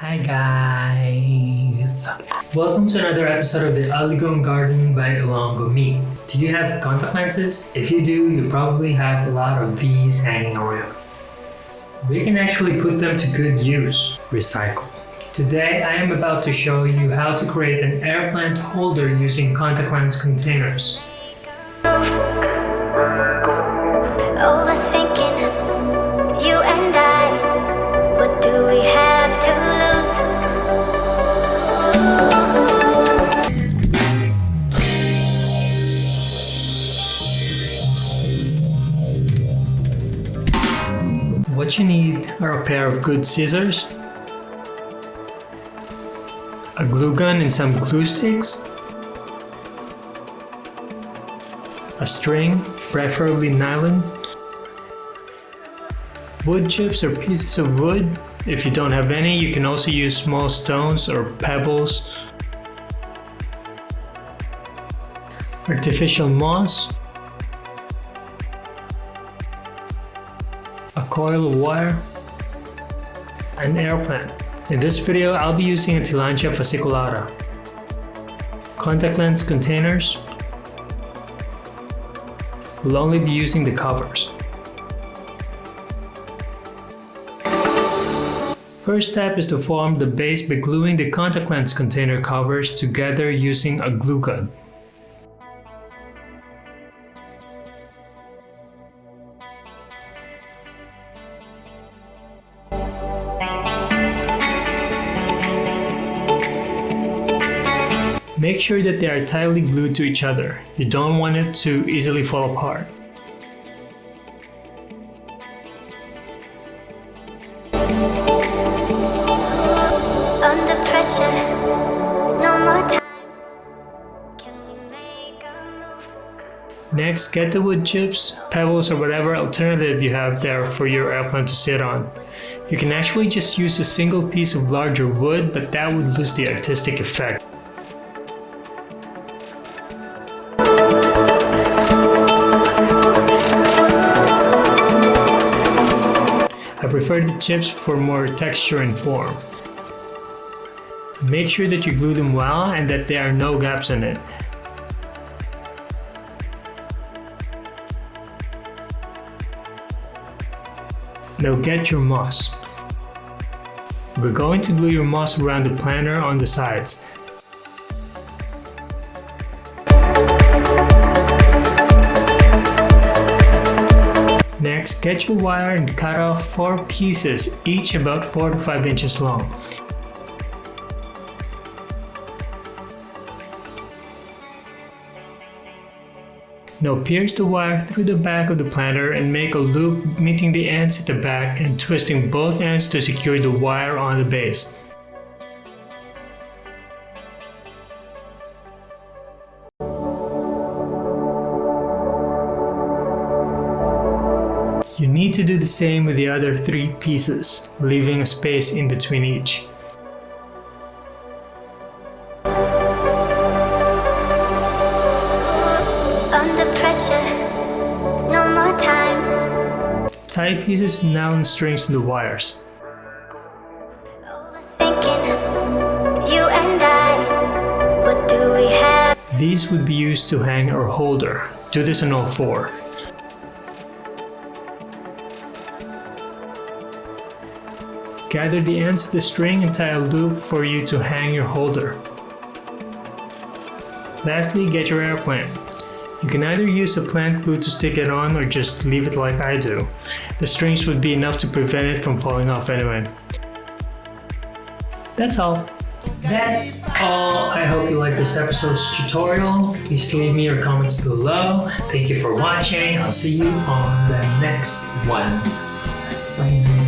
Hi guys! Welcome to another episode of the Aligon Garden by Ilongo Me. Do you have contact lenses? If you do, you probably have a lot of these hanging around. We can actually put them to good use. Recycle. Today I am about to show you how to create an air plant holder using contact lens containers. What you need are a pair of good scissors, a glue gun and some glue sticks, a string, preferably nylon, wood chips or pieces of wood. If you don't have any, you can also use small stones or pebbles, artificial moss, a coil of wire, an air plant. In this video, I'll be using a Tillandsia fasciculata. Contact lens containers. We'll only be using the covers. First step is to form the base by gluing the contact lens container covers together using a glue gun. Make sure that they are tightly glued to each other. You don't want it to easily fall apart. Under pressure, no more time. Can we make a move? Next, get the wood chips, pebbles or whatever alternative you have there for your air plant to sit on. You can actually just use a single piece of larger wood, but that would lose the artistic effect. I prefer the chips for more texture and form. Make sure that you glue them well and that there are no gaps in it. Now get your moss. We're going to glue your moss around the planter on the sides. Next, get your wire and cut off 4 pieces, each about 4 to 5 inches long. Now pierce the wire through the back of the planter and make a loop meeting the ends at the back and twisting both ends to secure the wire on the base. You need to do the same with the other three pieces, leaving a space in between each. Under pressure, no more time. Tie pieces of nylon strings to the wires. You and I. What do we have? These would be used to hang our holder. Do this on all four. Gather the ends of the string and tie a loop for you to hang your holder. Lastly, get your air plant. You can either use a plant glue to stick it on or just leave it like I do. The strings would be enough to prevent it from falling off anyway. That's all. That's all. I hope you liked this episode's tutorial. Please leave me your comments below. Thank you for watching. I'll see you on the next one.